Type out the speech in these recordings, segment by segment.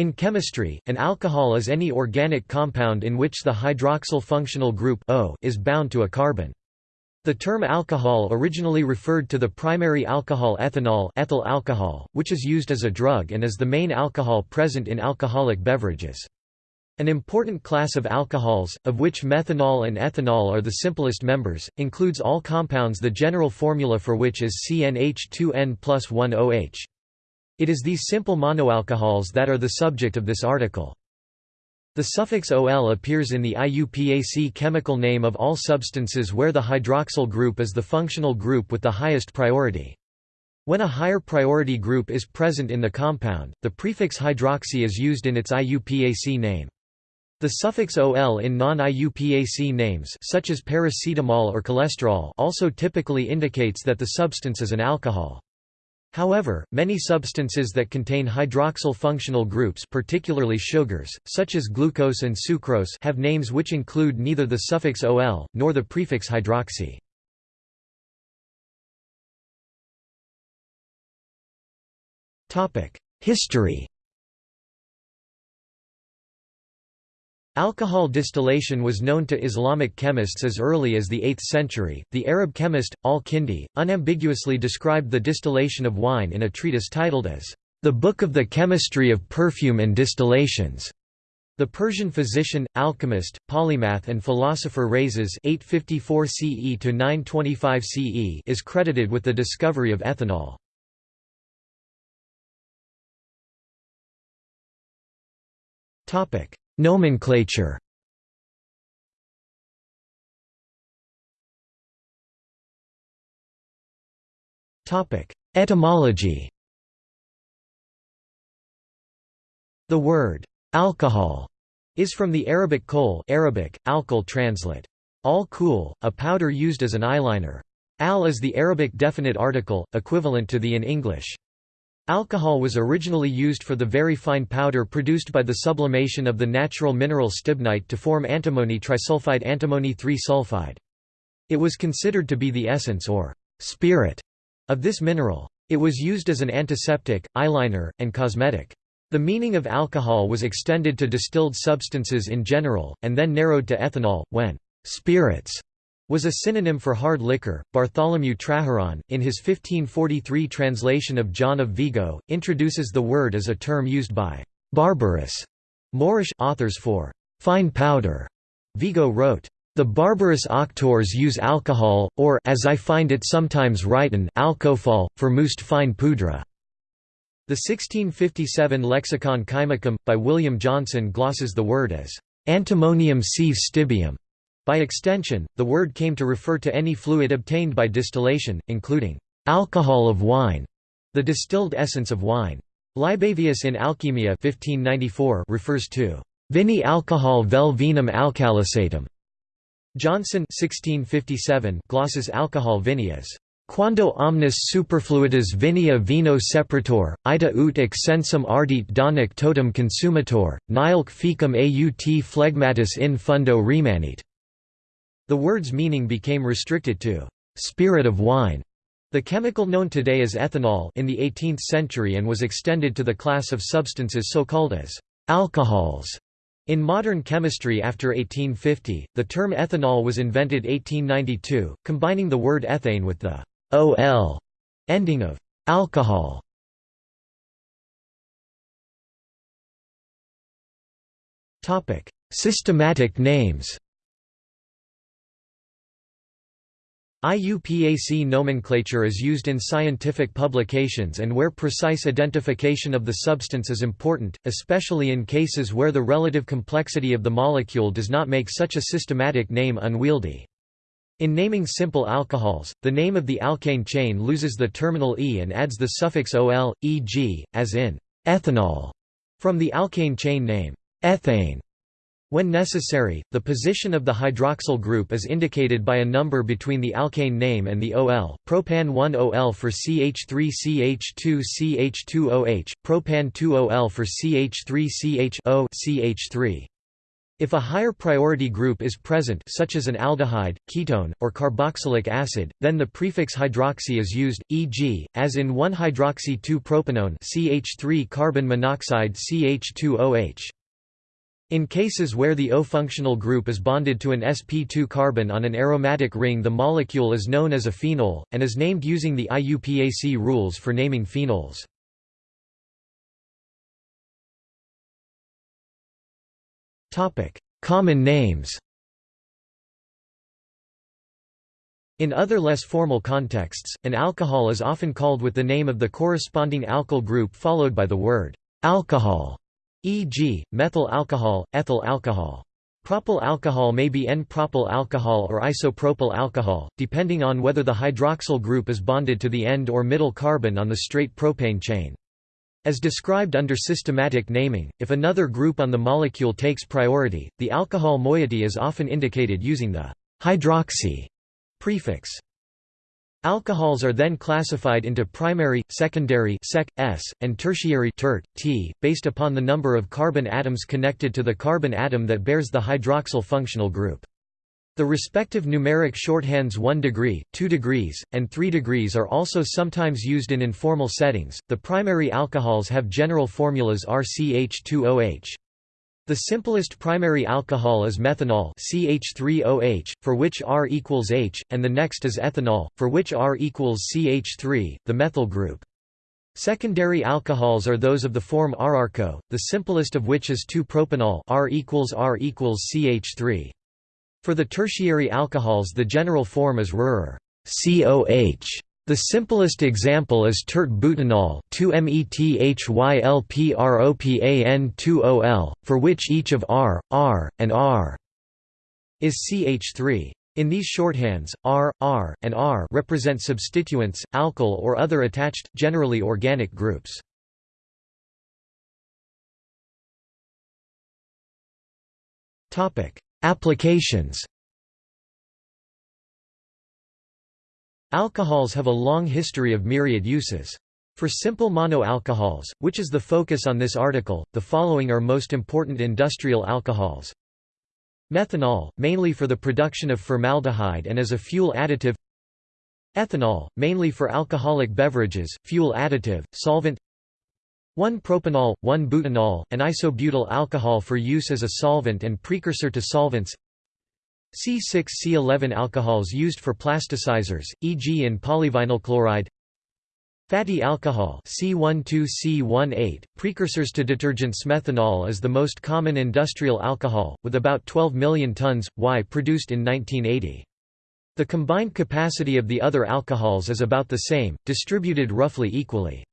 In chemistry, an alcohol is any organic compound in which the hydroxyl functional group O is bound to a carbon. The term alcohol originally referred to the primary alcohol ethanol ethyl alcohol, which is used as a drug and is the main alcohol present in alcoholic beverages. An important class of alcohols, of which methanol and ethanol are the simplest members, includes all compounds the general formula for which is CnH2n plus 1OH. It is these simple monoalcohols that are the subject of this article. The suffix OL appears in the IUPAC chemical name of all substances where the hydroxyl group is the functional group with the highest priority. When a higher priority group is present in the compound, the prefix hydroxy is used in its IUPAC name. The suffix OL in non-IUPAC names such as paracetamol or cholesterol also typically indicates that the substance is an alcohol. However, many substances that contain hydroxyl functional groups particularly sugars, such as glucose and sucrose have names which include neither the suffix ol, nor the prefix hydroxy. History Alcohol distillation was known to Islamic chemists as early as the 8th century. The Arab chemist, al-Kindi, unambiguously described the distillation of wine in a treatise titled as The Book of the Chemistry of Perfume and Distillations. The Persian physician, alchemist, polymath and philosopher Rhazes 854 CE to 925 CE is credited with the discovery of ethanol. Topic: Nomenclature Etymology The word alcohol is from the Arabic kol Arabic, alkal translate. Al cool, a powder used as an eyeliner. Al is the Arabic definite article, equivalent to the in English. Alcohol was originally used for the very fine powder produced by the sublimation of the natural mineral stibnite to form antimony trisulfide antimony 3-sulfide. It was considered to be the essence or spirit of this mineral. It was used as an antiseptic, eyeliner, and cosmetic. The meaning of alcohol was extended to distilled substances in general, and then narrowed to ethanol, when spirits was a synonym for hard liquor. Bartholomew Traheron, in his 1543 translation of John of Vigo, introduces the word as a term used by barbarous Moorish authors for fine powder. Vigo wrote, the barbarous auctors use alcohol, or as I find it sometimes written, alcohol, for most fine poudre. The 1657 Lexicon Chymicum, by William Johnson glosses the word as antimonium sive stibium, by extension, the word came to refer to any fluid obtained by distillation, including alcohol of wine, the distilled essence of wine. Libavius in Alchemia 1594 refers to vini alcohol vel vinum alcalisatum. Johnson 1657 glosses alcohol vini as Quando omnis superfluitas vinia vino separator, ita ut exensum ardit donic totem consumator, nihilque fecum aut phlegmatis in fundo remanit. The word's meaning became restricted to spirit of wine, the chemical known today as ethanol in the 18th century and was extended to the class of substances so called as alcohols. In modern chemistry after 1850, the term ethanol was invented 1892, combining the word ethane with the ol ending of alcohol. Systematic names IUPAC nomenclature is used in scientific publications and where precise identification of the substance is important, especially in cases where the relative complexity of the molecule does not make such a systematic name unwieldy. In naming simple alcohols, the name of the alkane chain loses the terminal e and adds the suffix ol, e.g., as in ethanol, from the alkane chain name ethane. When necessary, the position of the hydroxyl group is indicated by a number between the alkane name and the OL, propan 1-OL for CH3CH2CH2OH, propan 2-OL for CH3CH-O CH3. If a higher priority group is present such as an aldehyde, ketone, or carboxylic acid, then the prefix hydroxy is used, e.g., as in 1-hydroxy-2-propanone CH3 carbon monoxide CH2OH. In cases where the O functional group is bonded to an sp2 carbon on an aromatic ring the molecule is known as a phenol, and is named using the IUPAC rules for naming phenols. Common names In other less formal contexts, an alcohol is often called with the name of the corresponding alkyl group followed by the word alcohol, e.g., methyl alcohol, ethyl alcohol. Propyl alcohol may be N-propyl alcohol or isopropyl alcohol, depending on whether the hydroxyl group is bonded to the end or middle carbon on the straight propane chain. As described under systematic naming, if another group on the molecule takes priority, the alcohol moiety is often indicated using the hydroxy prefix. Alcohols are then classified into primary, secondary sec, S, and tertiary tert, T, based upon the number of carbon atoms connected to the carbon atom that bears the hydroxyl functional group. The respective numeric shorthands 1 degree, 2 degrees, and 3 degrees are also sometimes used in informal settings. The primary alcohols have general formulas RCH2OH. The simplest primary alcohol is methanol CH3OH, for which R equals H, and the next is ethanol, for which R equals CH3, the methyl group. Secondary alcohols are those of the form RRCO, the simplest of which is 2-propanol R equals R equals CH3. For the tertiary alcohols the general form is RUR COH. The simplest example is tert-butanol 2-methylpropan2-ol, for which each of R, R, and R is CH3. In these shorthands, R, R, and R represent substituents, alkyl or other attached, generally organic groups. Applications Alcohols have a long history of myriad uses. For simple monoalcohols, which is the focus on this article, the following are most important industrial alcohols. Methanol, mainly for the production of formaldehyde and as a fuel additive Ethanol, mainly for alcoholic beverages, fuel additive, solvent 1-propanol, 1-butanol, an isobutyl alcohol for use as a solvent and precursor to solvents C6C11 alcohols used for plasticizers, e.g. in polyvinyl chloride Fatty alcohol C12C18, precursors to detergents Methanol is the most common industrial alcohol, with about 12 million tons, Y produced in 1980. The combined capacity of the other alcohols is about the same, distributed roughly equally.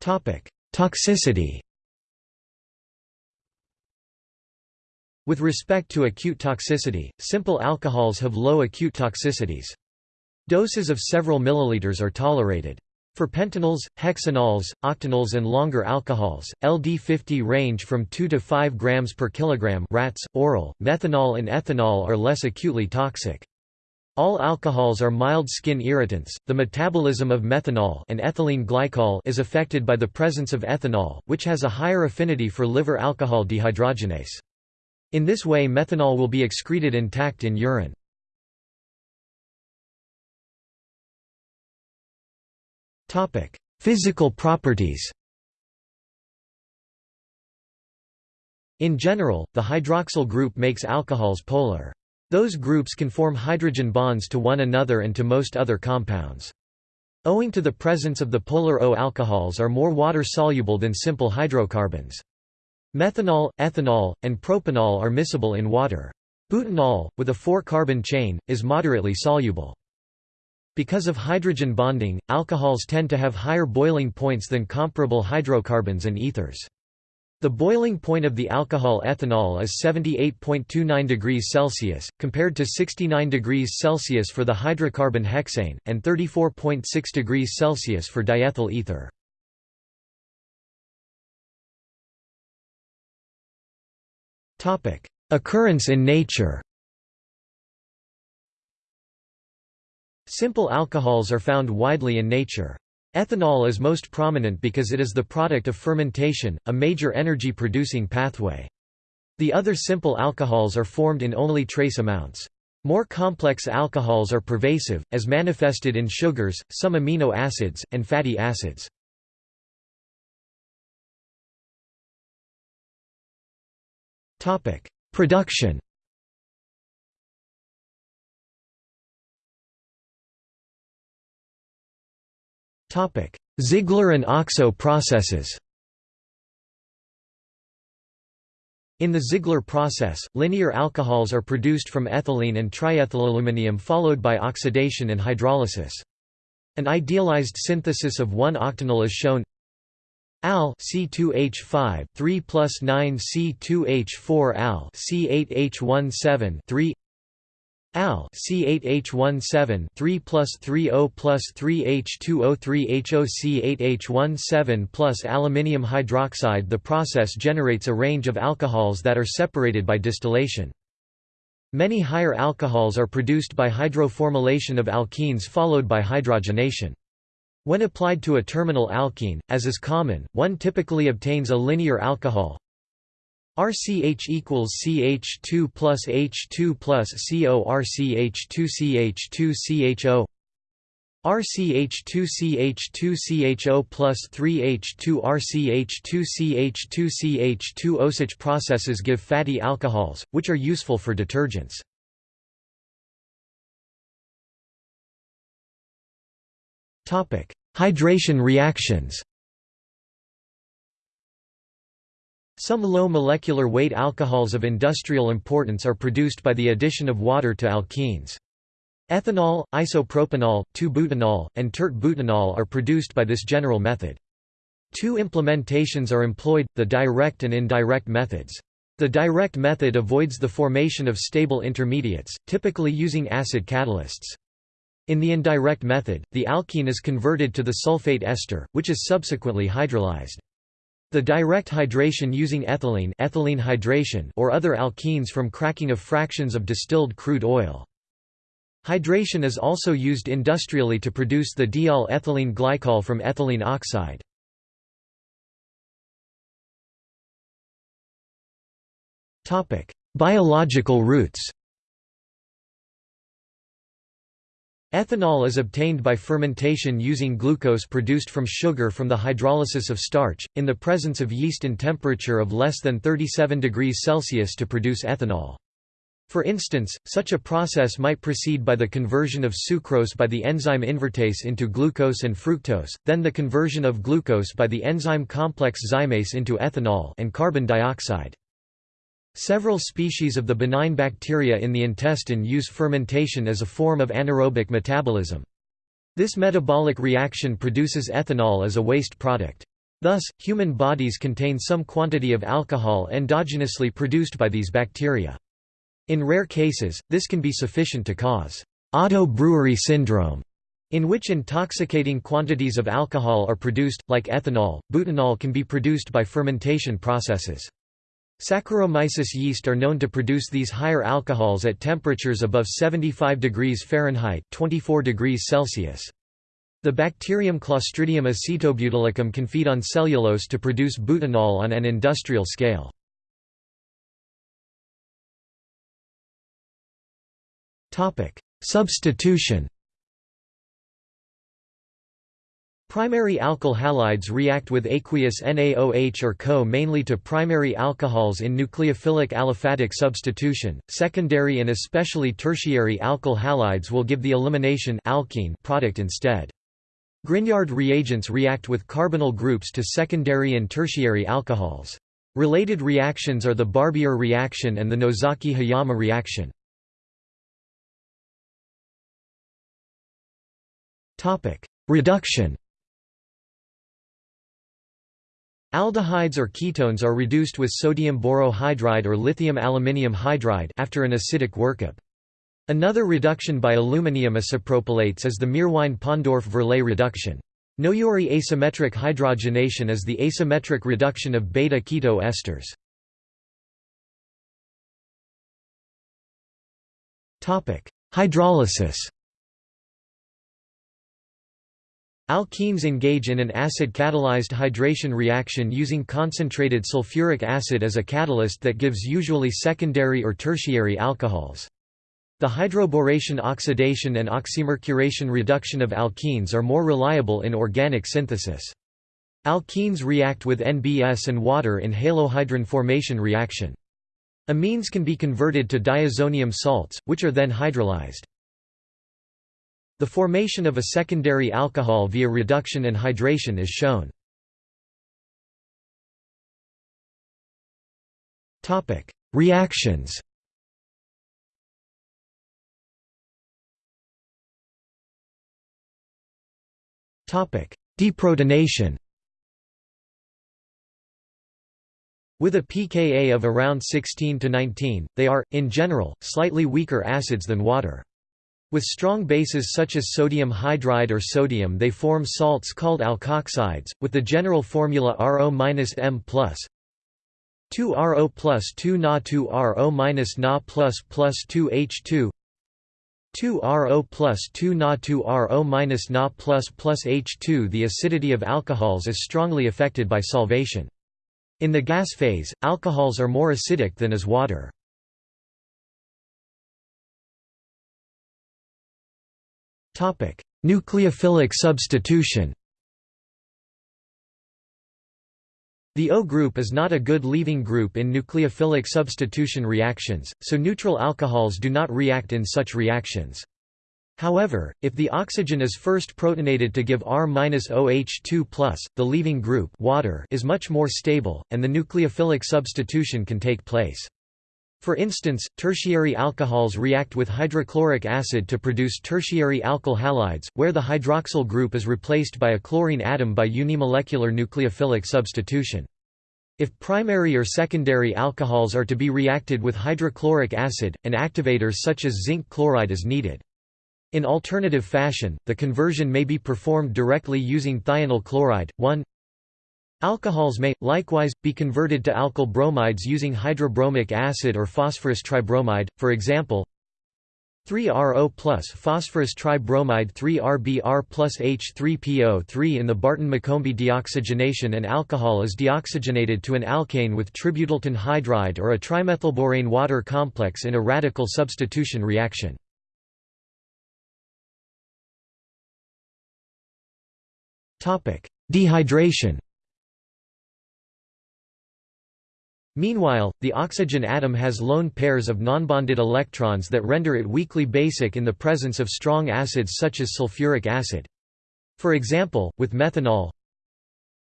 Toxicity With respect to acute toxicity, simple alcohols have low acute toxicities. Doses of several milliliters are tolerated. For pentanols, hexanols, octanols and longer alcohols, LD50 range from 2 to 5 grams per kilogram rats, oral, methanol and ethanol are less acutely toxic. All alcohols are mild skin irritants. The metabolism of methanol and ethylene glycol is affected by the presence of ethanol, which has a higher affinity for liver alcohol dehydrogenase. In this way methanol will be excreted intact in urine. Physical properties In general, the hydroxyl group makes alcohols polar. Those groups can form hydrogen bonds to one another and to most other compounds. Owing to the presence of the polar O alcohols are more water-soluble than simple hydrocarbons. Methanol, ethanol, and propanol are miscible in water. Butanol, with a four-carbon chain, is moderately soluble. Because of hydrogen bonding, alcohols tend to have higher boiling points than comparable hydrocarbons and ethers. The boiling point of the alcohol ethanol is 78.29 degrees Celsius, compared to 69 degrees Celsius for the hydrocarbon hexane, and 34.6 degrees Celsius for diethyl ether. Occurrence in nature Simple alcohols are found widely in nature. Ethanol is most prominent because it is the product of fermentation, a major energy-producing pathway. The other simple alcohols are formed in only trace amounts. More complex alcohols are pervasive, as manifested in sugars, some amino acids, and fatty acids. Production. Topic: Ziegler and OXO processes. In the Ziegler process, linear alcohols are produced from ethylene and triethylaluminium followed by oxidation and hydrolysis. An idealized synthesis of 1-octanol is shown Al C2H5 3 plus 9 C2H4 Al C8H17 3 Al C8H17 3 plus 30 plus 3H2O3HOC8H17 plus aluminium hydroxide The process generates a range of alcohols that are separated by distillation. Many higher alcohols are produced by hydroformylation of alkenes followed by hydrogenation. When applied to a terminal alkene, as is common, one typically obtains a linear alcohol RCH equals CH2 plus H2 plus CO RCH2 CH2 CHO RCH2CH2CHO plus 3H2 RCH2CH2CH2 Osage processes give fatty alcohols, which are useful for detergents. Hydration reactions Some low molecular weight alcohols of industrial importance are produced by the addition of water to alkenes. Ethanol, isopropanol, 2-butanol, and tert-butanol are produced by this general method. Two implementations are employed, the direct and indirect methods. The direct method avoids the formation of stable intermediates, typically using acid catalysts. In the indirect method, the alkene is converted to the sulfate ester, which is subsequently hydrolyzed. The direct hydration using ethylene, ethylene hydration or other alkenes from cracking of fractions of distilled crude oil. Hydration is also used industrially to produce the diol ethylene glycol from ethylene oxide. Biological routes Ethanol is obtained by fermentation using glucose produced from sugar from the hydrolysis of starch, in the presence of yeast in temperature of less than 37 degrees Celsius to produce ethanol. For instance, such a process might proceed by the conversion of sucrose by the enzyme invertase into glucose and fructose, then the conversion of glucose by the enzyme complex zymase into ethanol and carbon dioxide. Several species of the benign bacteria in the intestine use fermentation as a form of anaerobic metabolism. This metabolic reaction produces ethanol as a waste product. Thus, human bodies contain some quantity of alcohol endogenously produced by these bacteria. In rare cases, this can be sufficient to cause auto-brewery syndrome, in which intoxicating quantities of alcohol are produced, like ethanol. Butanol can be produced by fermentation processes. Saccharomyces yeast are known to produce these higher alcohols at temperatures above 75 degrees Fahrenheit 24 degrees Celsius. The bacterium Clostridium acetobutylicum can feed on cellulose to produce butanol on an industrial scale. Substitution Primary alkyl halides react with aqueous NaOH or CO mainly to primary alcohols in nucleophilic aliphatic substitution. Secondary and especially tertiary alkyl halides will give the elimination alkene product instead. Grignard reagents react with carbonyl groups to secondary and tertiary alcohols. Related reactions are the Barbier reaction and the Nozaki-Hiyama reaction. Reduction Aldehydes or ketones are reduced with sodium borohydride or lithium aluminium hydride after an acidic workup. Another reduction by aluminium isopropylates is the Meerwein-Ponndorf-Verley reduction. Noyori asymmetric hydrogenation is the asymmetric reduction of beta-keto esters. Hydrolysis Alkenes engage in an acid-catalyzed hydration reaction using concentrated sulfuric acid as a catalyst that gives usually secondary or tertiary alcohols. The hydroboration oxidation and oxymercuration reduction of alkenes are more reliable in organic synthesis. Alkenes react with NBS and water in halohydrin formation reaction. Amines can be converted to diazonium salts, which are then hydrolyzed. The formation of a secondary alcohol via reduction and hydration is shown. Reactions Deprotonation With a pKa of around 16 to 19, they are, in general, slightly weaker acids than water. With strong bases such as sodium hydride or sodium they form salts called alkoxides, with the general formula RO-M+. 2 RO plus 2 Na 2 RO minus Na plus plus 2 H2 2 RO plus 2 Na 2 RO minus Na plus plus H2 The acidity of alcohols is strongly affected by solvation. In the gas phase, alcohols are more acidic than is water. Nucleophilic substitution The O group is not a good leaving group in nucleophilic substitution reactions, so neutral alcohols do not react in such reactions. However, if the oxygen is first protonated to give R-OH2+, the leaving group water is much more stable, and the nucleophilic substitution can take place. For instance, tertiary alcohols react with hydrochloric acid to produce tertiary alkyl halides, where the hydroxyl group is replaced by a chlorine atom by unimolecular nucleophilic substitution. If primary or secondary alcohols are to be reacted with hydrochloric acid, an activator such as zinc chloride is needed. In alternative fashion, the conversion may be performed directly using thionyl chloride. 1 Alcohols may, likewise, be converted to alkyl bromides using hydrobromic acid or phosphorus tribromide, for example 3RO plus phosphorus tribromide 3RBr plus H3PO3 In the Barton-McCombie deoxygenation an alcohol is deoxygenated to an alkane with tributyltin hydride or a trimethylborane water complex in a radical substitution reaction. Dehydration Meanwhile, the oxygen atom has lone pairs of nonbonded electrons that render it weakly basic in the presence of strong acids such as sulfuric acid. For example, with methanol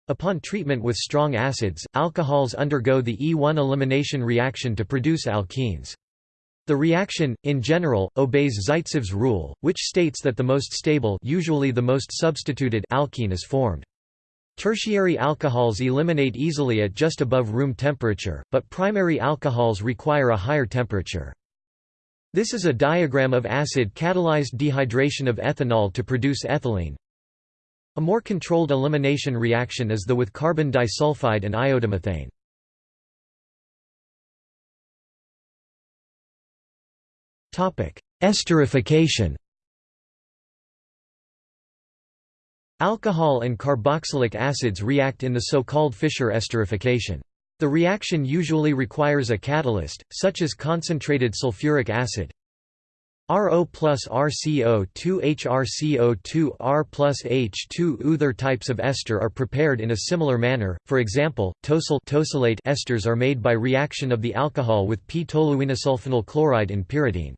Upon treatment with strong acids, alcohols undergo the E1 elimination reaction to produce alkenes. The reaction, in general, obeys Zaitsev's rule, which states that the most stable usually the most substituted alkene is formed. Tertiary alcohols eliminate easily at just above room temperature, but primary alcohols require a higher temperature. This is a diagram of acid-catalyzed dehydration of ethanol to produce ethylene. A more controlled elimination reaction is the with carbon disulfide and iodomethane. Esterification Alcohol and carboxylic acids react in the so-called Fischer esterification. The reaction usually requires a catalyst, such as concentrated sulfuric acid. RO plus RCO2 HRCO2 R plus H2 Other types of ester are prepared in a similar manner, for example, tosyl esters are made by reaction of the alcohol with p-toluenesulfonyl chloride in pyridine.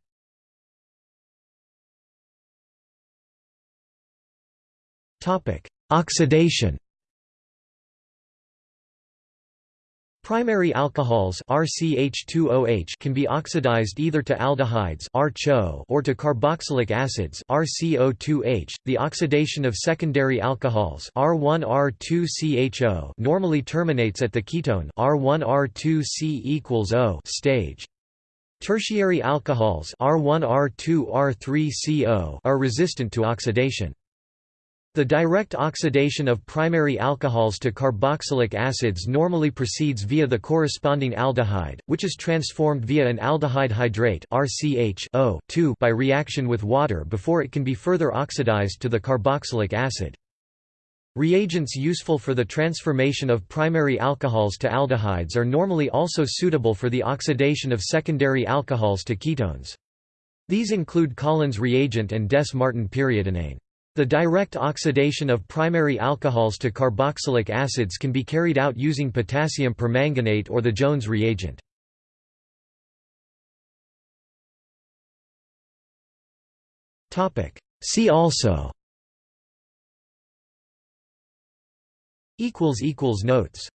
Oxidation. Primary alcohols RCH2OH can be oxidized either to aldehydes or to carboxylic acids RCO2H. The oxidation of secondary alcohols R1R2CHO normally terminates at the ketone R1R2C equals O stage. Tertiary alcohols R1R2R3CO are resistant to oxidation. The direct oxidation of primary alcohols to carboxylic acids normally proceeds via the corresponding aldehyde, which is transformed via an aldehyde hydrate by reaction with water before it can be further oxidized to the carboxylic acid. Reagents useful for the transformation of primary alcohols to aldehydes are normally also suitable for the oxidation of secondary alcohols to ketones. These include Collins reagent and Dess-Martin periodinane. The direct oxidation of primary alcohols to carboxylic acids can be carried out using potassium permanganate or the Jones reagent. See also. Notes